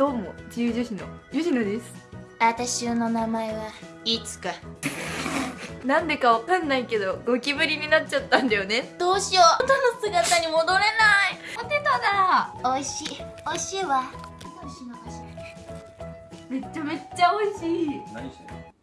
どうも自由女子の吉野です。私の名前はいつか。なんでかわかんないけどゴキブリになっちゃったんだよね。どうしよう。元の姿に戻れない。ポテトだ。美味しい。美味しいわ。美味しいのかしら。めっちゃめっちゃ美味しい。何してんの？